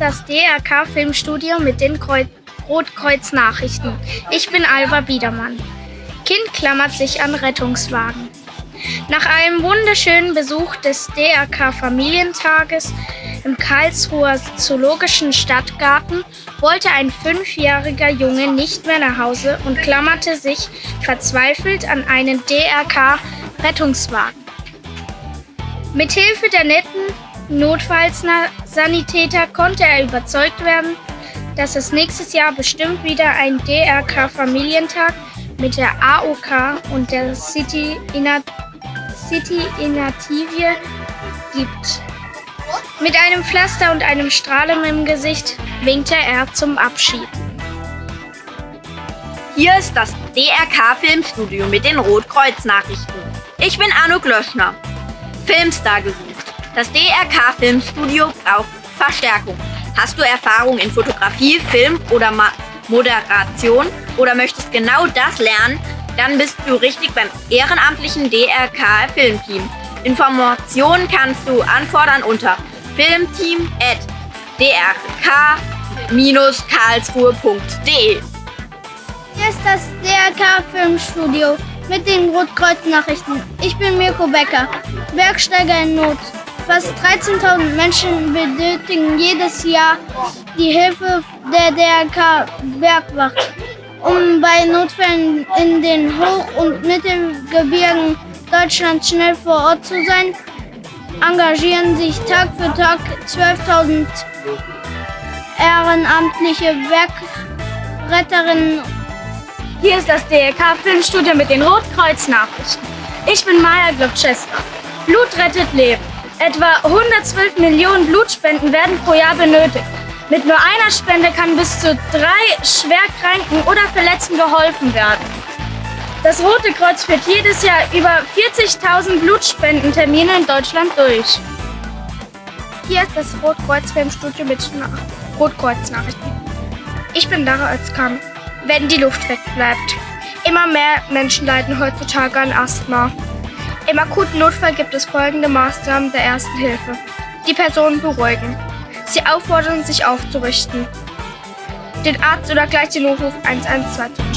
das DRK Filmstudio mit den Kreu Rotkreuz-Nachrichten. Ich bin Alva Biedermann. Kind klammert sich an Rettungswagen. Nach einem wunderschönen Besuch des DRK Familientages im Karlsruher Zoologischen Stadtgarten wollte ein fünfjähriger Junge nicht mehr nach Hause und klammerte sich verzweifelt an einen DRK Rettungswagen. Mithilfe der netten Notfallsanitäter konnte er überzeugt werden, dass es nächstes Jahr bestimmt wieder ein DRK-Familientag mit der AOK und der City, Inat City Inativie gibt. Mit einem Pflaster und einem Strahlen im Gesicht winkte er zum Abschied. Hier ist das DRK Filmstudio mit den Rotkreuz-Nachrichten. Ich bin Arno Glöschner. Filmstar gesucht. Das DRK Filmstudio braucht Verstärkung. Hast du Erfahrung in Fotografie, Film oder Ma Moderation oder möchtest genau das lernen, dann bist du richtig beim ehrenamtlichen DRK Filmteam. Informationen kannst du anfordern unter filmteam.drk-karlsruhe.de. Hier ist das DRK Filmstudio mit den Rotkreuz-Nachrichten. Ich bin Mirko Becker, Bergsteiger in Not. Fast 13.000 Menschen benötigen jedes Jahr die Hilfe der DRK Bergwacht, um bei Notfällen in den Hoch- und Mittelgebirgen Deutschlands schnell vor Ort zu sein. Engagieren sich Tag für Tag 12.000 ehrenamtliche Bergretterinnen Hier ist das DRK Filmstudio mit den Rotkreuz-Nachrichten. Ich bin Maja Globczewska. Blut rettet Leben. Etwa 112 Millionen Blutspenden werden pro Jahr benötigt. Mit nur einer Spende kann bis zu drei Schwerkranken oder Verletzten geholfen werden. Das Rote Kreuz führt jedes Jahr über 40.000 Blutspendentermine in Deutschland durch. Hier ist das Rotkreuz-Filmstudio mit Rotkreuz-Nachrichten. Ich bin Lara Özkan. Wenn die Luft wegbleibt. Immer mehr Menschen leiden heutzutage an Asthma. Im akuten Notfall gibt es folgende Maßnahmen der Ersten Hilfe. Die Personen beruhigen. Sie auffordern, sich aufzurichten. Den Arzt oder gleich den Notruf 112